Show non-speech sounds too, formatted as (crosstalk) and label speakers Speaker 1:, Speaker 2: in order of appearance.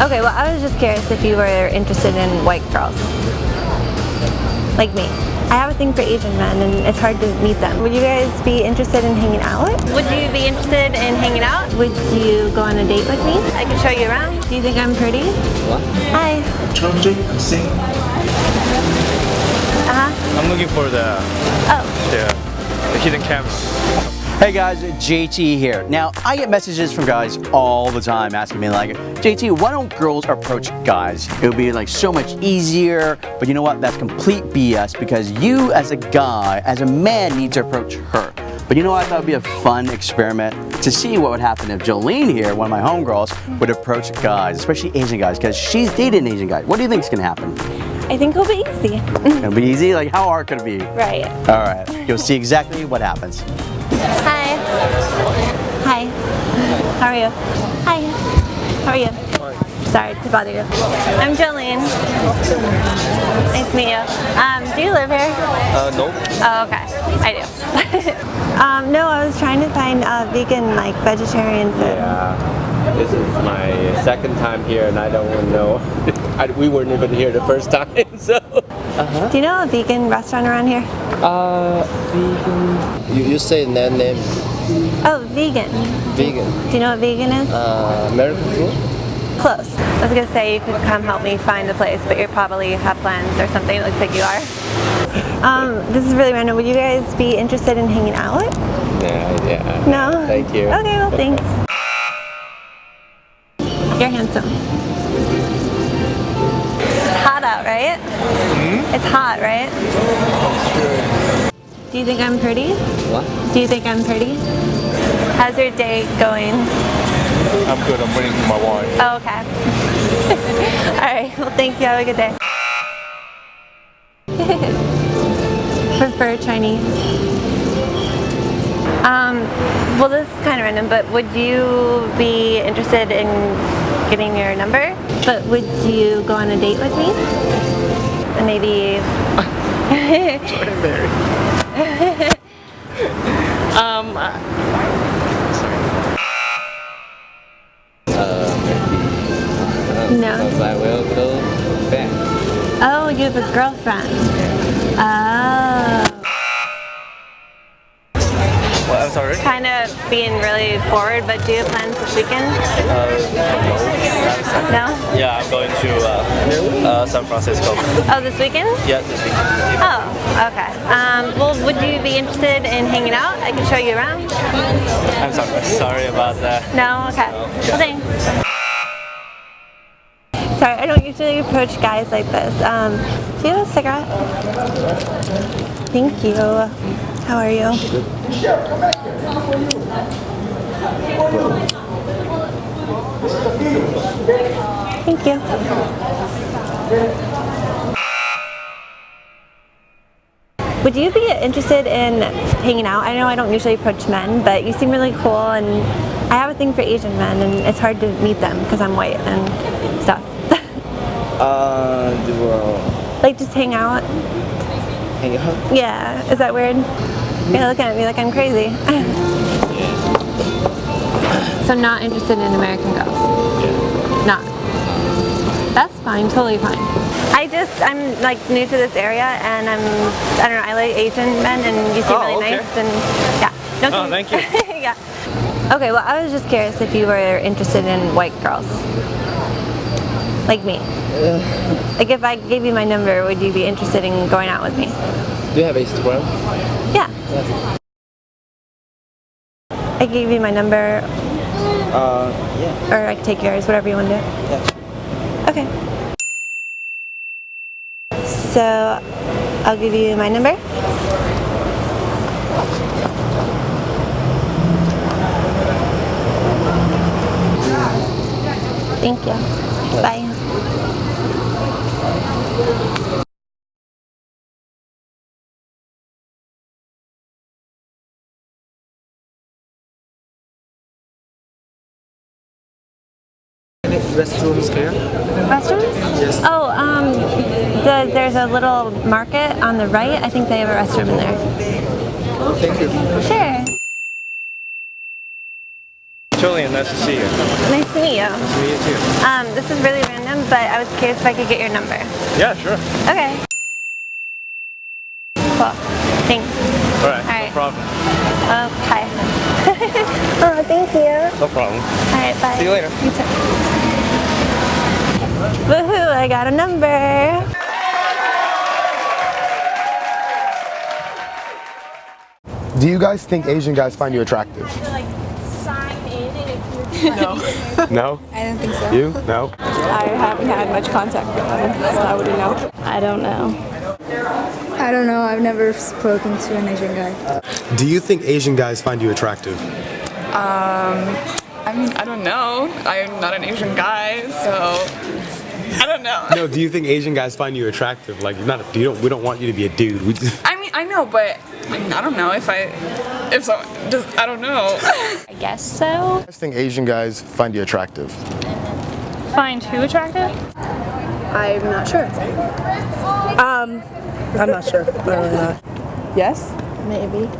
Speaker 1: Okay, well I was just curious if you were interested in white girls. Like me. I have a thing for Asian men and it's hard to meet them. Would you guys be interested in hanging out? Would you be interested in hanging out? Would you go on a date with me? I can show you around. Do you think I'm pretty?
Speaker 2: What?
Speaker 3: i'm seeing
Speaker 1: Uh-huh.
Speaker 4: I'm looking for the...
Speaker 1: Oh.
Speaker 4: The, the hidden camera.
Speaker 2: Hey guys, JT here. Now, I get messages from guys all the time asking me like, JT, why don't girls approach guys? It would be like so much easier, but you know what? That's complete BS because you as a guy, as a man, need to approach her. But you know what? I thought it would be a fun experiment to see what would happen if Jolene here, one of my homegirls, would approach guys, especially Asian guys, because she's dated an Asian guy. What do you think is gonna happen?
Speaker 1: I think it'll be easy.
Speaker 2: It'll be easy? Like, how hard could it be?
Speaker 1: right.
Speaker 2: All right, you'll see exactly what happens.
Speaker 1: Hi. Hi. How are you? Hi. How are you? Sorry to bother you. I'm Jolene. Nice to meet you. Um, do you live here?
Speaker 4: Uh, no.
Speaker 1: Oh, okay. I do. (laughs) um, no, I was trying to find uh, vegan, like vegetarian food.
Speaker 5: Yeah, this is my second time here and I don't know. (laughs) I, we weren't even here the first time, (laughs) so. Uh -huh.
Speaker 1: Do you know a vegan restaurant around here?
Speaker 5: Uh, vegan. You, you say that name,
Speaker 1: Oh, vegan.
Speaker 5: vegan.
Speaker 1: Do you know what vegan is?
Speaker 5: Uh, American food?
Speaker 1: Close. I was gonna say you could come help me find the place, but you probably have plans or something. It looks like you are. (laughs) Um, this is really random. Would you guys be interested in hanging out?
Speaker 5: Yeah, yeah.
Speaker 1: No?
Speaker 5: Thank you.
Speaker 1: Okay, well thanks. You're handsome. It's hot out, right? It's hot, right? Do you think I'm pretty?
Speaker 5: What?
Speaker 1: Do you think I'm pretty? How's your day going?
Speaker 4: I'm good. I'm waiting for my wife.
Speaker 1: Oh, okay. (laughs) Alright, well thank you. Have a good day. (laughs) Prefer Chinese. Um, well this is kind of random, but would you be interested in getting your number? But would you go on a date with me? And maybe... (laughs)
Speaker 4: Jordan Berry.
Speaker 1: No.
Speaker 5: Because I will go back.
Speaker 1: Oh, you have a girlfriend. Oh.
Speaker 4: well, I'm sorry.
Speaker 1: Kind of being really forward, but do you have plans this weekend? No?
Speaker 4: Yeah, I'm going to uh, uh, San Francisco.
Speaker 1: Oh, this weekend?
Speaker 4: Yeah, this weekend.
Speaker 1: Oh, okay. Um, well, would you be interested in hanging out? I can show you around.
Speaker 4: I'm sorry. Sorry about that.
Speaker 1: No? Okay. Well, thanks. Sorry, I don't usually approach guys like this. Um, do you have a cigarette? Thank you. How are you? Thank you. Would you be interested in hanging out? I know I don't usually approach men, but you seem really cool and I have a thing for Asian men and it's hard to meet them because I'm white and stuff.
Speaker 5: Uh, do uh,
Speaker 1: like just hang out.
Speaker 5: hang out?
Speaker 1: Yeah, is that weird? You're looking at me like I'm crazy. so I'm not interested in American girls? Not. That's fine, totally fine. I just, I'm like new to this area and I'm, I don't know, I like Asian men and you seem
Speaker 4: Oh,
Speaker 1: really
Speaker 4: okay.
Speaker 1: nice and yeah. Don't
Speaker 4: Oh, thank you. (laughs)
Speaker 1: yeah. Okay, well I was just curious if you were interested in white girls. Like me. Like if I gave you my number, would you be interested in going out with me?
Speaker 5: Do you have Instagram?
Speaker 1: Yeah. I gave you my number,
Speaker 5: Uh, yeah.
Speaker 1: or I could take yours, whatever you want to do.
Speaker 5: Yeah.
Speaker 1: Okay. So, I'll give you my number. Thank you. Bye.
Speaker 5: Restrooms here?
Speaker 1: Restrooms?
Speaker 5: Yes.
Speaker 1: Oh, um, the, there's a little market on the right. I think they have a restroom in there.
Speaker 5: Thank you.
Speaker 1: Sure.
Speaker 4: Julian, nice to see you.
Speaker 1: Nice to meet you.
Speaker 4: Me too.
Speaker 1: Um, this is really random, but I was curious if I could get your number.
Speaker 4: Yeah, sure.
Speaker 1: Okay. Cool. Thanks.
Speaker 4: All right.
Speaker 1: All right.
Speaker 4: No problem.
Speaker 1: Okay. (laughs) oh, thank you.
Speaker 4: No problem.
Speaker 1: All right, bye.
Speaker 4: See you later.
Speaker 1: You too. Woohoo! I got a number.
Speaker 3: Do you guys think Asian guys find you attractive? (laughs)
Speaker 6: No,
Speaker 3: No?
Speaker 6: I don't think so.
Speaker 3: You? No?
Speaker 6: I haven't had much contact with them, so I wouldn't know.
Speaker 7: I don't know.
Speaker 8: I don't know. I've never spoken to an Asian guy.
Speaker 3: Do you think Asian guys find you attractive?
Speaker 6: Um, I mean, I don't know. I'm not an Asian guy, so I don't know.
Speaker 3: No, do you think Asian guys find you attractive? Like, not a, you don't, we don't want you to be a dude. We just,
Speaker 6: I mean, I know, but I mean, I don't know if I, if so, just I don't know.
Speaker 7: I guess so.
Speaker 3: I think Asian guys find you attractive.
Speaker 7: Find who attractive?
Speaker 8: I'm not sure.
Speaker 9: Um, I'm not sure. I don't know.
Speaker 6: yes.
Speaker 8: Maybe.